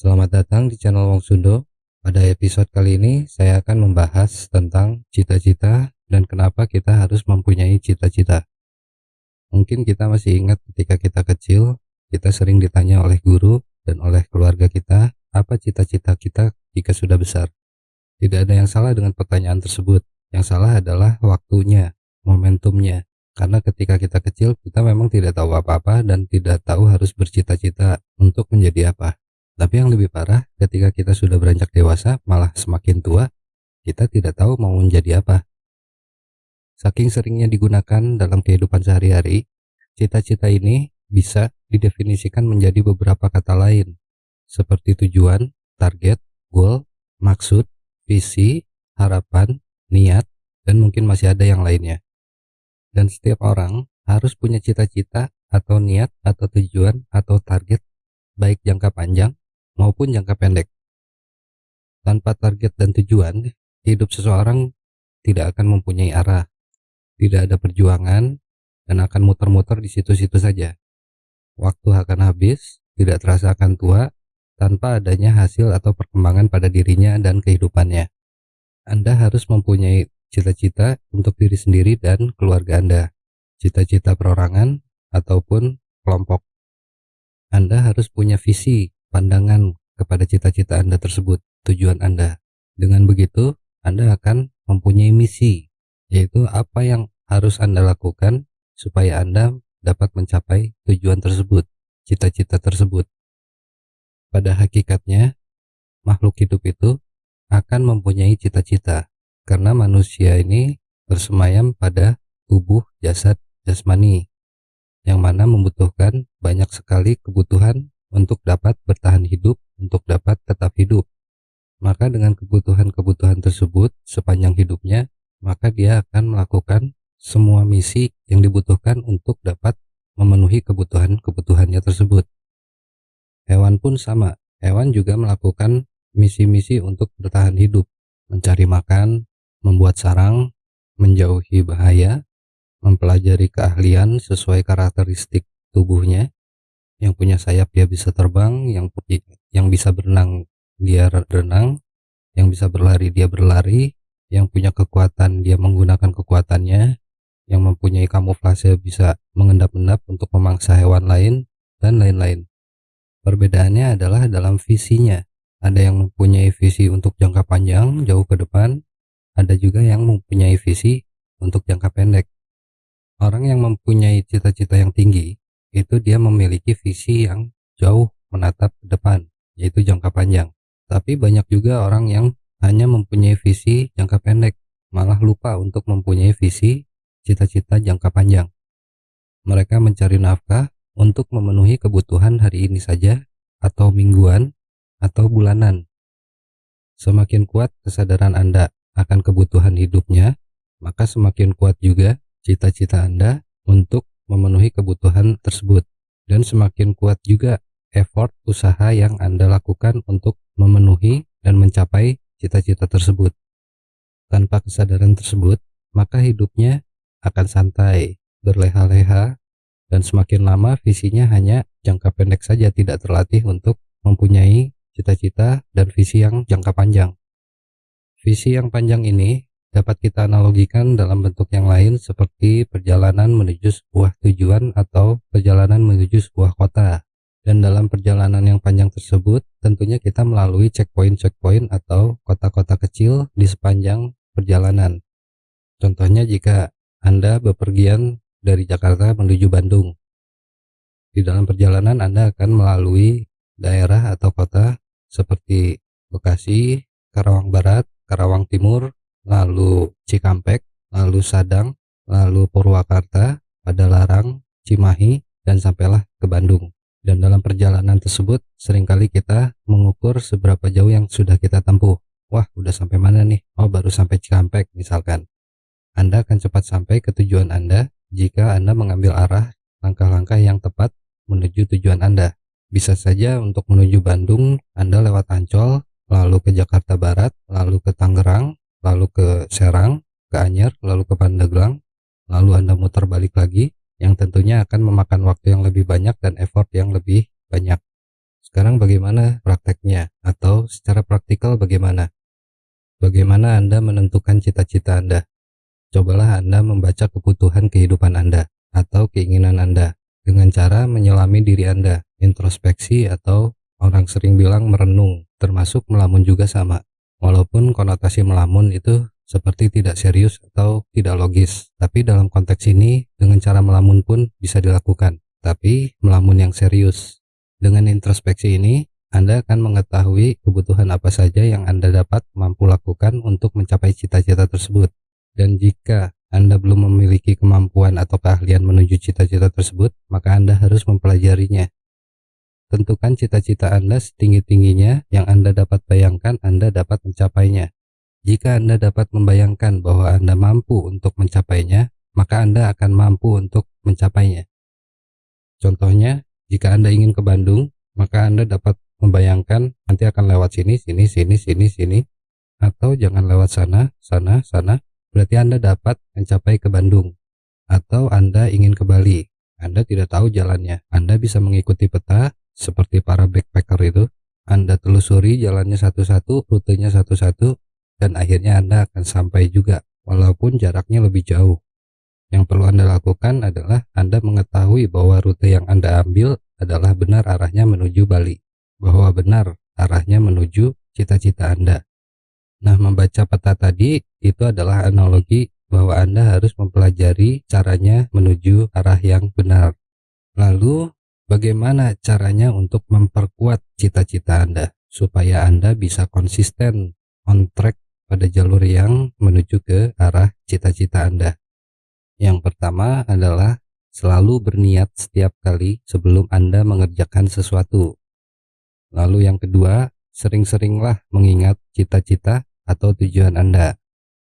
Selamat datang di channel Wong Sundo. Pada episode kali ini saya akan membahas tentang cita-cita dan kenapa kita harus mempunyai cita-cita. Mungkin kita masih ingat ketika kita kecil, kita sering ditanya oleh guru dan oleh keluarga kita, apa cita-cita kita jika sudah besar. Tidak ada yang salah dengan pertanyaan tersebut. Yang salah adalah waktunya, momentumnya. Karena ketika kita kecil, kita memang tidak tahu apa-apa dan tidak tahu harus bercita-cita untuk menjadi apa. Tapi yang lebih parah, ketika kita sudah beranjak dewasa, malah semakin tua, kita tidak tahu mau menjadi apa. Saking seringnya digunakan dalam kehidupan sehari-hari, cita-cita ini bisa didefinisikan menjadi beberapa kata lain, seperti tujuan, target, goal, maksud, visi, harapan, niat, dan mungkin masih ada yang lainnya. Dan setiap orang harus punya cita-cita atau niat atau tujuan atau target baik jangka panjang maupun jangka pendek. Tanpa target dan tujuan, hidup seseorang tidak akan mempunyai arah, tidak ada perjuangan, dan akan muter-muter di situ-situ saja. Waktu akan habis, tidak terasa akan tua, tanpa adanya hasil atau perkembangan pada dirinya dan kehidupannya. Anda harus mempunyai cita-cita untuk diri sendiri dan keluarga Anda, cita-cita perorangan ataupun kelompok. Anda harus punya visi pandangan kepada cita-cita Anda tersebut, tujuan Anda. Dengan begitu, Anda akan mempunyai misi, yaitu apa yang harus Anda lakukan supaya Anda dapat mencapai tujuan tersebut, cita-cita tersebut. Pada hakikatnya, makhluk hidup itu akan mempunyai cita-cita, karena manusia ini bersemayam pada tubuh jasad jasmani, yang mana membutuhkan banyak sekali kebutuhan untuk dapat bertahan hidup, untuk dapat tetap hidup. Maka dengan kebutuhan-kebutuhan tersebut sepanjang hidupnya, maka dia akan melakukan semua misi yang dibutuhkan untuk dapat memenuhi kebutuhan-kebutuhannya tersebut. Hewan pun sama, hewan juga melakukan misi-misi untuk bertahan hidup, mencari makan, membuat sarang, menjauhi bahaya, mempelajari keahlian sesuai karakteristik tubuhnya, yang punya sayap dia bisa terbang yang yang bisa berenang dia berenang yang bisa berlari dia berlari yang punya kekuatan dia menggunakan kekuatannya yang mempunyai kamuflase bisa mengendap-endap untuk memangsa hewan lain dan lain-lain. Perbedaannya adalah dalam visinya. Ada yang mempunyai visi untuk jangka panjang jauh ke depan ada juga yang mempunyai visi untuk jangka pendek. Orang yang mempunyai cita-cita yang tinggi itu dia memiliki visi yang jauh menatap ke depan, yaitu jangka panjang. Tapi banyak juga orang yang hanya mempunyai visi jangka pendek, malah lupa untuk mempunyai visi cita-cita jangka panjang. Mereka mencari nafkah untuk memenuhi kebutuhan hari ini saja, atau mingguan, atau bulanan. Semakin kuat kesadaran Anda akan kebutuhan hidupnya, maka semakin kuat juga cita-cita Anda untuk memenuhi kebutuhan tersebut dan semakin kuat juga effort usaha yang Anda lakukan untuk memenuhi dan mencapai cita-cita tersebut. Tanpa kesadaran tersebut, maka hidupnya akan santai, berleha-leha, dan semakin lama visinya hanya jangka pendek saja tidak terlatih untuk mempunyai cita-cita dan visi yang jangka panjang. Visi yang panjang ini dapat kita analogikan dalam bentuk yang lain seperti perjalanan menuju sebuah tujuan atau perjalanan menuju sebuah kota. Dan dalam perjalanan yang panjang tersebut, tentunya kita melalui checkpoint-checkpoint atau kota-kota kecil di sepanjang perjalanan. Contohnya jika Anda bepergian dari Jakarta menuju Bandung. Di dalam perjalanan Anda akan melalui daerah atau kota seperti Bekasi, Karawang Barat, Karawang Timur, lalu Cikampek, lalu Sadang, lalu Purwakarta, Padalarang, Cimahi, dan sampailah ke Bandung. Dan dalam perjalanan tersebut, sering kali kita mengukur seberapa jauh yang sudah kita tempuh. Wah, udah sampai mana nih? Oh, baru sampai Cikampek misalkan. Anda akan cepat sampai ke tujuan Anda jika Anda mengambil arah langkah-langkah yang tepat menuju tujuan Anda. Bisa saja untuk menuju Bandung, Anda lewat Ancol, lalu ke Jakarta Barat, lalu ke Tangerang, lalu ke Serang, ke Anyer, lalu ke Pandeglang, lalu Anda muter balik lagi, yang tentunya akan memakan waktu yang lebih banyak dan effort yang lebih banyak. Sekarang bagaimana prakteknya atau secara praktikal bagaimana? Bagaimana Anda menentukan cita-cita Anda? Cobalah Anda membaca kebutuhan kehidupan Anda atau keinginan Anda dengan cara menyelami diri Anda, introspeksi atau orang sering bilang merenung, termasuk melamun juga sama. Walaupun konotasi melamun itu seperti tidak serius atau tidak logis, tapi dalam konteks ini dengan cara melamun pun bisa dilakukan, tapi melamun yang serius. Dengan introspeksi ini, Anda akan mengetahui kebutuhan apa saja yang Anda dapat mampu lakukan untuk mencapai cita-cita tersebut. Dan jika Anda belum memiliki kemampuan atau keahlian menuju cita-cita tersebut, maka Anda harus mempelajarinya. Tentukan cita-cita Anda setinggi-tingginya yang Anda dapat bayangkan Anda dapat mencapainya. Jika Anda dapat membayangkan bahwa Anda mampu untuk mencapainya, maka Anda akan mampu untuk mencapainya. Contohnya, jika Anda ingin ke Bandung, maka Anda dapat membayangkan nanti akan lewat sini, sini, sini, sini, sini, atau jangan lewat sana, sana, sana. Berarti Anda dapat mencapai ke Bandung. Atau Anda ingin ke Bali, Anda tidak tahu jalannya. Anda bisa mengikuti peta seperti para backpacker itu. Anda telusuri jalannya satu-satu, rutenya satu-satu, dan akhirnya Anda akan sampai juga, walaupun jaraknya lebih jauh. Yang perlu Anda lakukan adalah Anda mengetahui bahwa rute yang Anda ambil adalah benar arahnya menuju Bali, bahwa benar arahnya menuju cita-cita Anda. Nah, membaca peta tadi itu adalah analogi bahwa Anda harus mempelajari caranya menuju arah yang benar. Lalu, bagaimana caranya untuk memperkuat cita-cita Anda supaya Anda bisa konsisten on track pada jalur yang menuju ke arah cita-cita Anda? Yang pertama adalah selalu berniat setiap kali sebelum Anda mengerjakan sesuatu. Lalu yang kedua, sering-seringlah mengingat cita-cita atau tujuan Anda.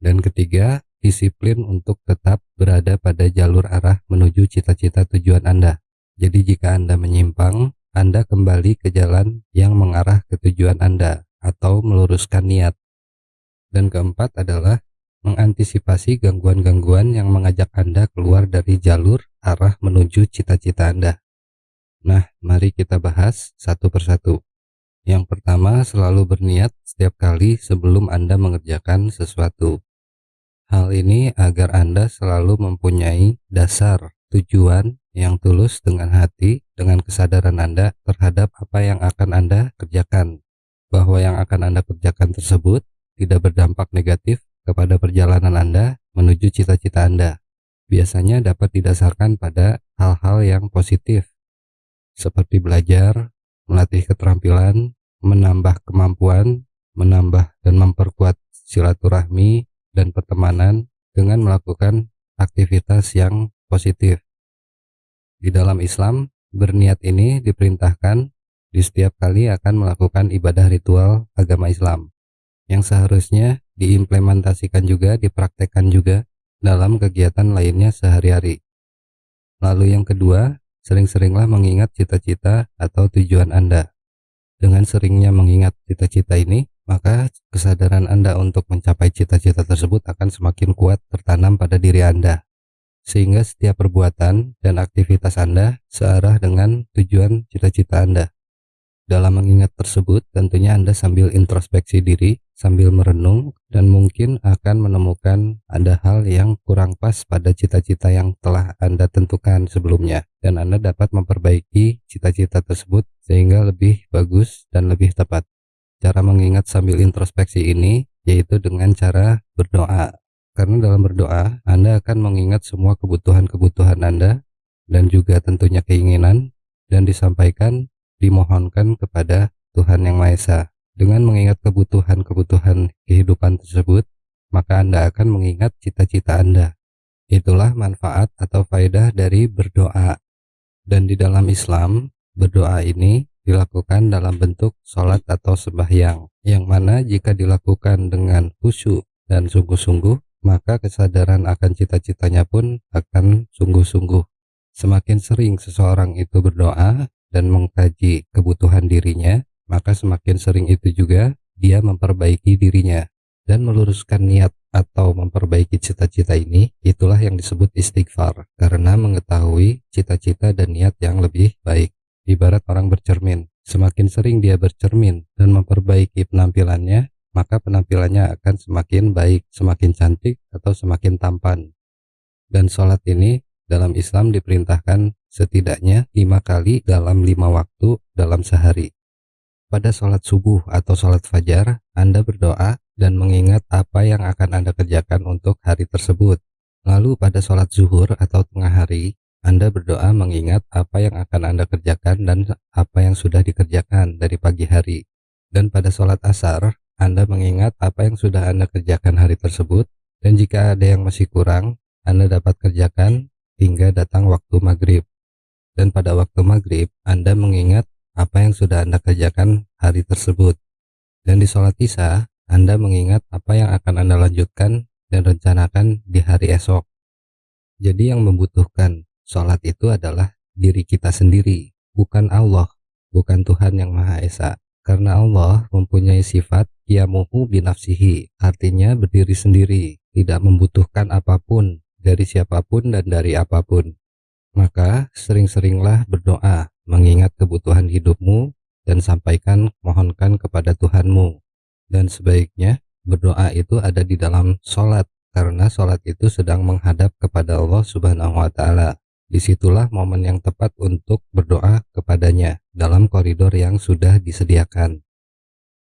Dan ketiga, disiplin untuk tetap berada pada jalur arah menuju cita-cita tujuan Anda. Jadi jika Anda menyimpang, Anda kembali ke jalan yang mengarah ke tujuan Anda atau meluruskan niat. Dan keempat adalah mengantisipasi gangguan-gangguan yang mengajak Anda keluar dari jalur arah menuju cita-cita Anda. Nah, mari kita bahas satu persatu. Yang pertama, selalu berniat setiap kali sebelum Anda mengerjakan sesuatu. Hal ini agar Anda selalu mempunyai dasar tujuan yang tulus dengan hati, dengan kesadaran Anda terhadap apa yang akan Anda kerjakan, bahwa yang akan Anda kerjakan tersebut tidak berdampak negatif kepada perjalanan Anda menuju cita-cita Anda. Biasanya dapat didasarkan pada hal-hal yang positif, seperti belajar, melatih keterampilan, menambah kemampuan, menambah dan memperkuat silaturahmi dan pertemanan dengan melakukan aktivitas yang positif. Di dalam Islam, berniat ini diperintahkan di setiap kali akan melakukan ibadah ritual agama Islam yang seharusnya diimplementasikan juga, dipraktekkan juga dalam kegiatan lainnya sehari-hari. Lalu yang kedua, sering-seringlah mengingat cita-cita atau tujuan Anda. Dengan seringnya mengingat cita-cita ini, maka kesadaran Anda untuk mencapai cita-cita tersebut akan semakin kuat tertanam pada diri Anda. Sehingga setiap perbuatan dan aktivitas Anda searah dengan tujuan cita-cita Anda. Dalam mengingat tersebut, tentunya Anda sambil introspeksi diri, sambil merenung, dan mungkin akan menemukan ada hal yang kurang pas pada cita-cita yang telah Anda tentukan sebelumnya, dan Anda dapat memperbaiki cita-cita tersebut sehingga lebih bagus dan lebih tepat. Cara mengingat sambil introspeksi ini yaitu dengan cara berdoa. Karena dalam berdoa, Anda akan mengingat semua kebutuhan-kebutuhan Anda dan juga tentunya keinginan dan disampaikan dimohonkan kepada Tuhan Yang Maha Esa. Dengan mengingat kebutuhan-kebutuhan kehidupan tersebut, maka Anda akan mengingat cita-cita Anda. Itulah manfaat atau faedah dari berdoa. Dan di dalam Islam, berdoa ini dilakukan dalam bentuk sholat atau sembahyang, yang mana jika dilakukan dengan khusyuk dan sungguh-sungguh, maka kesadaran akan cita-citanya pun akan sungguh-sungguh. Semakin sering seseorang itu berdoa, dan mengkaji kebutuhan dirinya, maka semakin sering itu juga dia memperbaiki dirinya dan meluruskan niat atau memperbaiki cita-cita ini itulah yang disebut istighfar karena mengetahui cita-cita dan niat yang lebih baik ibarat orang bercermin Semakin sering dia bercermin dan memperbaiki penampilannya, maka penampilannya akan semakin baik, semakin cantik, atau semakin tampan. Dan sholat ini dalam Islam diperintahkan setidaknya lima kali dalam lima waktu dalam sehari. Pada sholat subuh atau sholat fajar, Anda berdoa dan mengingat apa yang akan Anda kerjakan untuk hari tersebut. Lalu pada sholat zuhur atau tengah hari, Anda berdoa mengingat apa yang akan Anda kerjakan dan apa yang sudah dikerjakan dari pagi hari. Dan pada sholat asar, Anda mengingat apa yang sudah Anda kerjakan hari tersebut, dan jika ada yang masih kurang, Anda dapat kerjakan hingga datang waktu maghrib. Dan pada waktu maghrib, Anda mengingat apa yang sudah Anda kerjakan hari tersebut. Dan di sholat isya, Anda mengingat apa yang akan Anda lanjutkan dan rencanakan di hari esok. Jadi yang membutuhkan sholat itu adalah diri kita sendiri, bukan Allah, bukan Tuhan yang Maha Esa. Karena Allah mempunyai sifat yamuhu binafsihi, artinya berdiri sendiri, tidak membutuhkan apa pun dari siapa pun dan dari apa pun. Maka sering-seringlah berdoa, mengingat kebutuhan hidupmu, dan sampaikan mohonkan kepada Tuhanmu. Dan sebaiknya berdoa itu ada di dalam sholat, karena sholat itu sedang menghadap kepada Allah subhanahu wa ta'ala. Di situlah momen yang tepat untuk berdoa kepadanya dalam koridor yang sudah disediakan.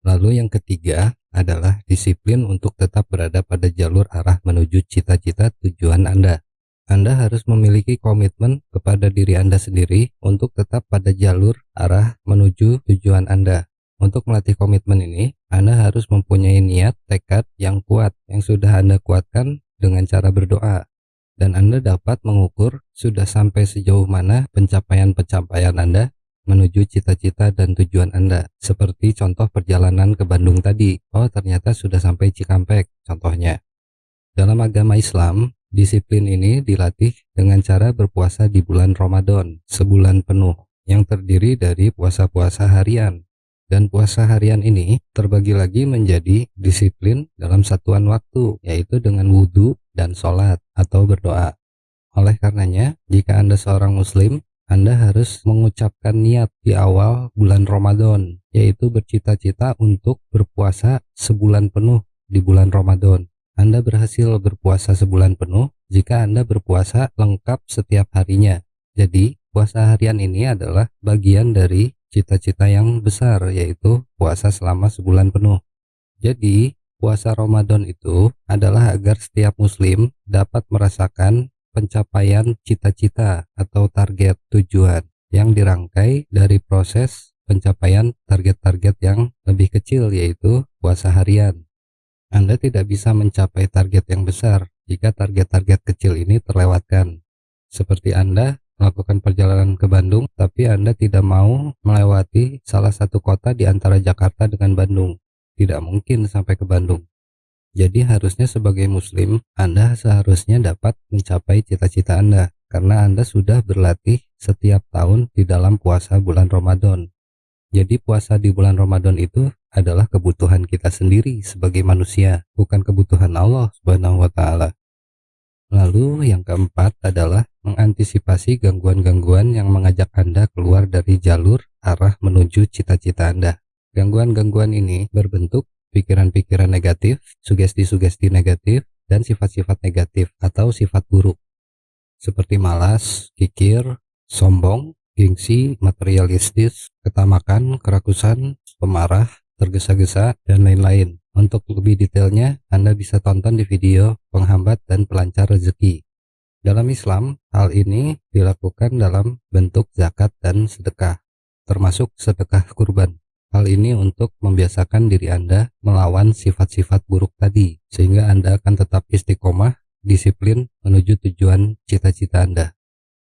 Lalu yang ketiga adalah disiplin untuk tetap berada pada jalur arah menuju cita-cita tujuan Anda. Anda harus memiliki komitmen kepada diri Anda sendiri untuk tetap pada jalur arah menuju tujuan Anda. Untuk melatih komitmen ini, Anda harus mempunyai niat tekad yang kuat yang sudah Anda kuatkan dengan cara berdoa. Dan Anda dapat mengukur sudah sampai sejauh mana pencapaian-pencapaian Anda menuju cita-cita dan tujuan Anda. Seperti contoh perjalanan ke Bandung tadi. Oh, ternyata sudah sampai Cikampek, contohnya. Dalam agama Islam, disiplin ini dilatih dengan cara berpuasa di bulan Ramadan, sebulan penuh, yang terdiri dari puasa-puasa harian. Dan puasa harian ini terbagi lagi menjadi disiplin dalam satuan waktu, yaitu dengan wudhu dan sholat atau berdoa. Oleh karenanya, jika Anda seorang muslim, anda harus mengucapkan niat di awal bulan Ramadan, yaitu bercita-cita untuk berpuasa sebulan penuh di bulan Ramadan. Anda berhasil berpuasa sebulan penuh jika Anda berpuasa lengkap setiap harinya. Jadi, puasa harian ini adalah bagian dari cita-cita yang besar, yaitu puasa selama sebulan penuh. Jadi, puasa Ramadan itu adalah agar setiap muslim dapat merasakan pencapaian cita-cita atau target tujuan yang dirangkai dari proses pencapaian target-target yang lebih kecil yaitu puasa harian. Anda tidak bisa mencapai target yang besar jika target-target kecil ini terlewatkan. Seperti Anda melakukan perjalanan ke Bandung, tapi Anda tidak mau melewati salah satu kota di antara Jakarta dengan Bandung. Tidak mungkin sampai ke Bandung. Jadi harusnya sebagai muslim, Anda seharusnya dapat mencapai cita-cita Anda karena Anda sudah berlatih setiap tahun di dalam puasa bulan Ramadan. Jadi puasa di bulan Ramadan itu adalah kebutuhan kita sendiri sebagai manusia, bukan kebutuhan Allah Subhanahu wa taala. Lalu yang keempat adalah mengantisipasi gangguan-gangguan yang mengajak Anda keluar dari jalur arah menuju cita-cita Anda. Gangguan-gangguan ini berbentuk pikiran-pikiran negatif, sugesti-sugesti negatif, dan sifat-sifat negatif atau sifat buruk seperti malas, kikir, sombong, gengsi, materialistis, ketamakan, kerakusan, pemarah, tergesa-gesa, dan lain-lain. Untuk lebih detailnya, Anda bisa tonton di video penghambat dan pelancar rezeki. Dalam Islam, hal ini dilakukan dalam bentuk zakat dan sedekah, termasuk sedekah kurban. Hal ini untuk membiasakan diri Anda melawan sifat-sifat buruk tadi, sehingga Anda akan tetap istiqomah, disiplin menuju tujuan cita-cita Anda.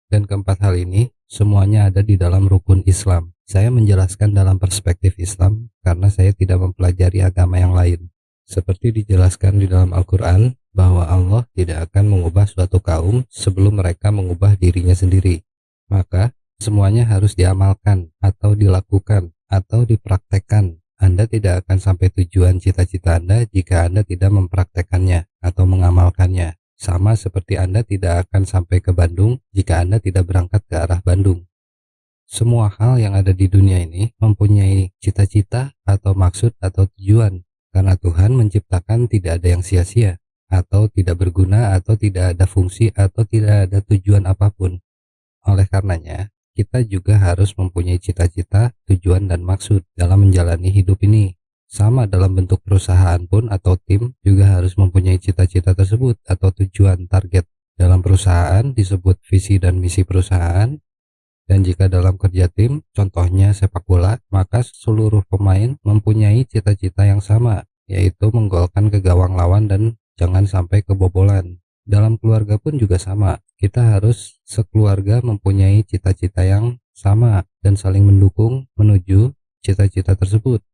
Dan keempat hal ini, semuanya ada di dalam rukun Islam. Saya menjelaskan dalam perspektif Islam karena saya tidak mempelajari agama yang lain. Seperti dijelaskan di dalam Al-Quran, bahwa Allah tidak akan mengubah suatu kaum sebelum mereka mengubah dirinya sendiri. Maka, semuanya harus diamalkan atau dilakukan atau dipraktekkan. Anda tidak akan sampai tujuan cita-cita Anda jika Anda tidak mempraktekannya atau mengamalkannya. Sama seperti Anda tidak akan sampai ke Bandung jika Anda tidak berangkat ke arah Bandung. Semua hal yang ada di dunia ini mempunyai cita-cita atau maksud atau tujuan karena Tuhan menciptakan tidak ada yang sia-sia atau tidak berguna atau tidak ada fungsi atau tidak ada tujuan apa pun. Oleh karenanya, kita juga harus mempunyai cita-cita, tujuan, dan maksud dalam menjalani hidup ini. Sama dalam bentuk perusahaan pun atau tim juga harus mempunyai cita-cita tersebut atau tujuan target. Dalam perusahaan disebut visi dan misi perusahaan, dan jika dalam kerja tim, contohnya sepak bola, maka seluruh pemain mempunyai cita-cita yang sama, yaitu menggolkan ke gawang lawan dan jangan sampai kebobolan. Dalam keluarga pun juga sama, kita harus sekeluarga mempunyai cita-cita yang sama dan saling mendukung menuju cita-cita tersebut.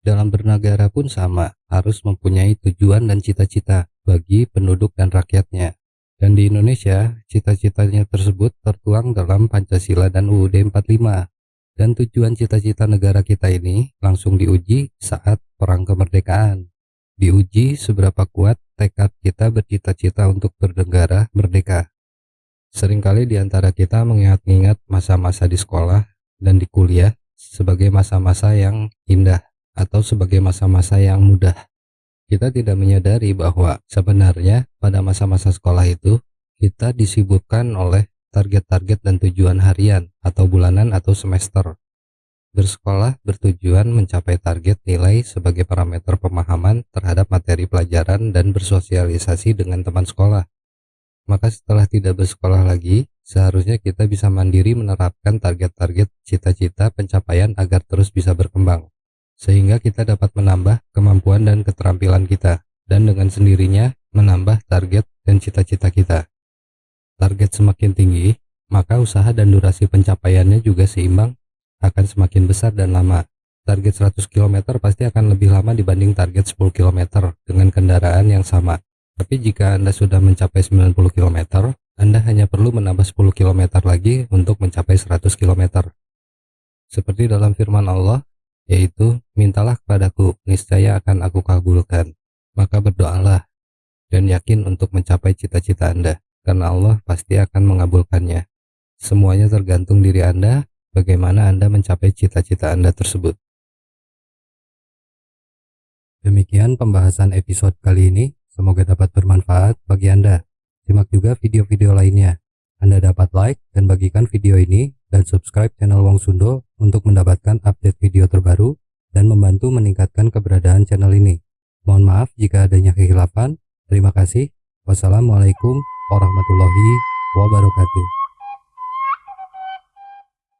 Dalam bernegara pun sama, harus mempunyai tujuan dan cita-cita bagi penduduk dan rakyatnya. Dan di Indonesia, cita-citanya tersebut tertuang dalam Pancasila dan UUD 45. Dan tujuan cita-cita negara kita ini langsung diuji saat Perang Kemerdekaan. Diuji seberapa kuat tekad kita bercita-cita untuk bernegara merdeka. Seringkali di antara kita mengingat-ingat masa-masa di sekolah dan di kuliah sebagai masa-masa yang indah atau sebagai masa-masa yang mudah. Kita tidak menyadari bahwa sebenarnya pada masa-masa sekolah itu kita disibukkan oleh target-target dan tujuan harian atau bulanan atau semester. Bersekolah bertujuan mencapai target nilai sebagai parameter pemahaman terhadap materi pelajaran dan bersosialisasi dengan teman sekolah. Maka setelah tidak bersekolah lagi, seharusnya kita bisa mandiri menerapkan target-target cita-cita pencapaian agar terus bisa berkembang sehingga kita dapat menambah kemampuan dan keterampilan kita, dan dengan sendirinya menambah target dan cita-cita kita. Target semakin tinggi, maka usaha dan durasi pencapaiannya juga seimbang, akan semakin besar dan lama. Target 100 km pasti akan lebih lama dibanding target 10 km dengan kendaraan yang sama. Tapi jika Anda sudah mencapai 90 km, Anda hanya perlu menambah 10 km lagi untuk mencapai 100 km. Seperti dalam firman Allah, yaitu mintalah kepadaku, niscaya akan aku kabulkan. Maka berdoalah dan yakin untuk mencapai cita-cita Anda, karena Allah pasti akan mengabulkannya. Semuanya tergantung diri Anda, bagaimana Anda mencapai cita-cita Anda tersebut. Demikian pembahasan episode kali ini, semoga dapat bermanfaat bagi Anda. Simak juga video-video lainnya. Anda dapat like dan bagikan video ini dan subscribe channel Wong Sundo untuk mendapatkan update video terbaru dan membantu meningkatkan keberadaan channel ini. Mohon maaf jika adanya kehilafan. Terima kasih. Wassalamualaikum warahmatullahi wabarakatuh.